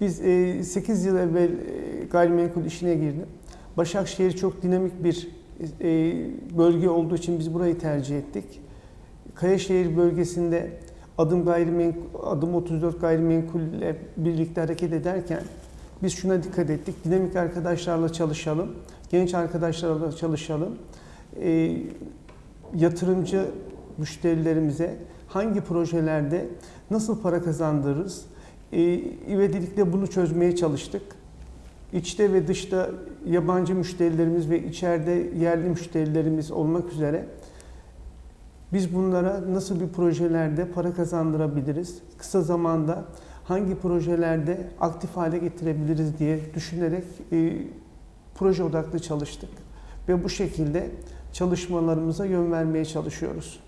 Biz e, 8 yıl evvel e, gayrimenkul işine girdim. Başakşehir çok dinamik bir e, bölge olduğu için biz burayı tercih ettik. Kayaşehir bölgesinde adım gayrimenkul, adım 34 gayrimenkul ile birlikte hareket ederken biz şuna dikkat ettik. Dinamik arkadaşlarla çalışalım, genç arkadaşlarla çalışalım. E, yatırımcı müşterilerimize hangi projelerde nasıl para kazandırırız? İvedilikle bunu çözmeye çalıştık. İçte ve dışta yabancı müşterilerimiz ve içeride yerli müşterilerimiz olmak üzere biz bunlara nasıl bir projelerde para kazandırabiliriz? Kısa zamanda hangi projelerde aktif hale getirebiliriz diye düşünerek e, proje odaklı çalıştık. Ve bu şekilde çalışmalarımıza yön vermeye çalışıyoruz.